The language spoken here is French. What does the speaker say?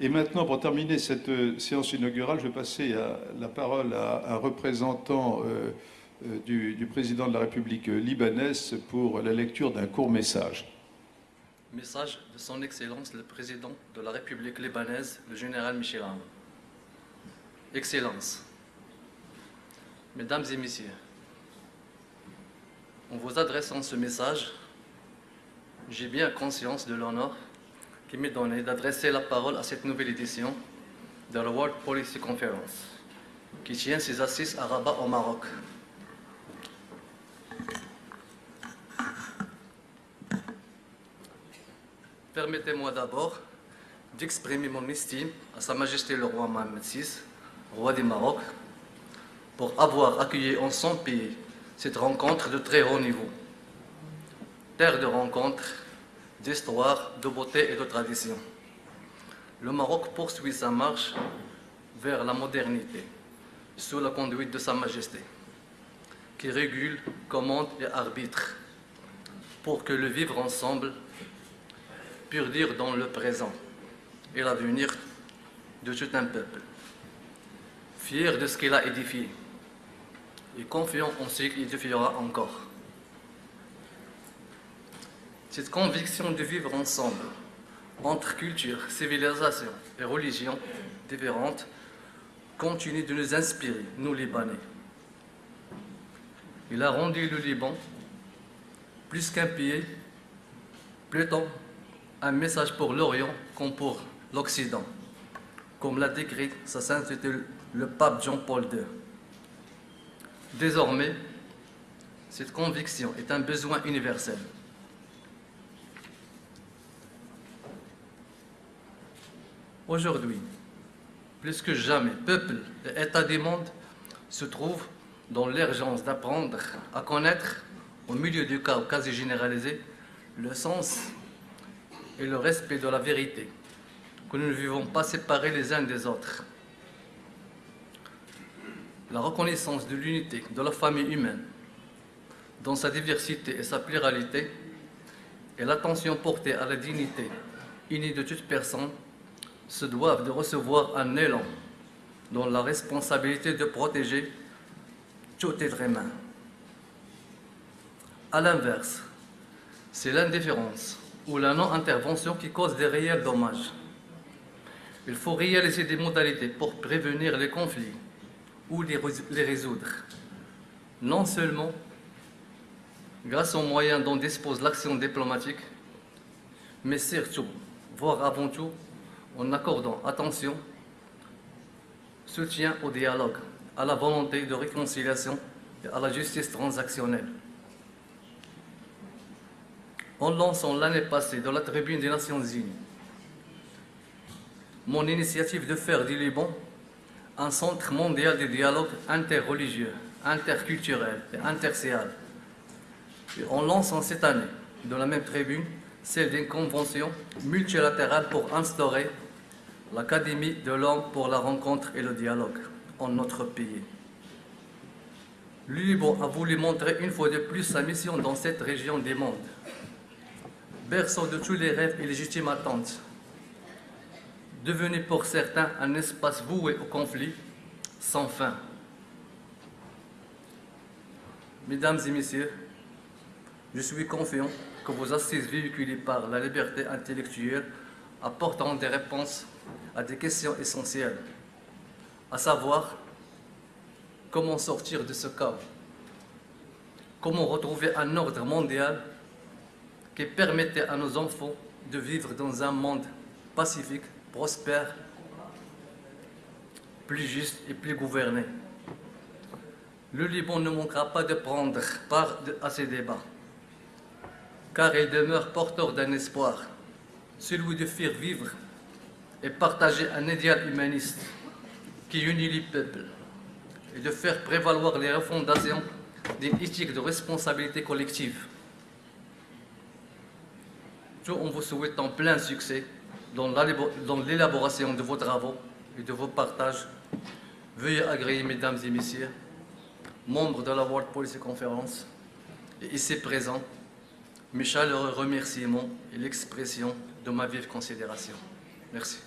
Et maintenant, pour terminer cette euh, séance inaugurale, je vais passer la parole à un représentant euh, euh, du, du, président de la République libanaise pour la lecture d'un court message. Message de son Excellence le président de la République libanaise, le général Michel Aoun. Excellence, Mesdames et Messieurs, en vous adressant ce message, j'ai bien conscience de l'honneur qui m'est donné d'adresser la parole à cette nouvelle édition de la World Policy Conference, qui tient ses assises à Rabat au Maroc. Permettez-moi d'abord d'exprimer mon estime à Sa Majesté le roi Mohamed VI, roi du Maroc, pour avoir accueilli en son pays cette rencontre de très haut niveau. Terre de rencontre d'histoire, de beauté et de tradition. Le Maroc poursuit sa marche vers la modernité, sous la conduite de Sa Majesté, qui régule, commande et arbitre, pour que le vivre ensemble dire dans le présent et l'avenir de tout un peuple, fier de ce qu'il a édifié et confiant en ce qu'il édifiera encore. Cette conviction de vivre ensemble, entre cultures, civilisations et religions différentes, continue de nous inspirer, nous Libanais. Il a rendu le Liban plus qu'un pays, plutôt un message pour l'Orient comme pour l'Occident, comme l'a décrit sa sainteté le pape Jean-Paul II. Désormais, cette conviction est un besoin universel. Aujourd'hui, plus que jamais, peuple et État du monde se trouvent dans l'urgence d'apprendre à connaître, au milieu du chaos quasi généralisé, le sens et le respect de la vérité, que nous ne vivons pas séparés les uns des autres. La reconnaissance de l'unité de la famille humaine, dans sa diversité et sa pluralité, et l'attention portée à la dignité unie de toute personne se doivent de recevoir un élan dans la responsabilité de protéger tout être humain. À l'inverse, c'est l'indifférence ou la non-intervention qui cause des réels dommages. Il faut réaliser des modalités pour prévenir les conflits ou les résoudre, non seulement grâce aux moyens dont dispose l'action diplomatique, mais surtout, voire avant tout, en accordant attention, soutien au dialogue, à la volonté de réconciliation et à la justice transactionnelle. En lançant l'année passée dans la tribune des Nations Unies mon initiative de faire du Liban un centre mondial de dialogue interreligieux, interculturel et interséal. Et en lançant cette année, dans la même tribune, celle d'une convention multilatérale pour instaurer l'Académie de l'homme pour la rencontre et le dialogue en notre pays. Liban a voulu montrer une fois de plus sa mission dans cette région du monde. Berceau de tous les rêves et légitimes attentes, devenu pour certains un espace voué au conflit sans fin. Mesdames et messieurs, je suis confiant que vos assises véhiculées par la liberté intellectuelle apporteront des réponses à des questions essentielles, à savoir comment sortir de ce chaos, comment retrouver un ordre mondial qui permettait à nos enfants de vivre dans un monde pacifique, prospère, plus juste et plus gouverné. Le Liban ne manquera pas de prendre part à ces débats car il demeure porteur d'un espoir, celui de faire vivre et partager un idéal humaniste qui unit les peuples et de faire prévaloir les refondations d'une éthique de responsabilité collective. Tout en vous souhaitant plein succès dans l'élaboration de vos travaux et de vos partages, veuillez agréer, mesdames et messieurs, membres de la World Policy Conference et ici présents, mes chaleureux remerciements et l'expression de ma vive considération. Merci.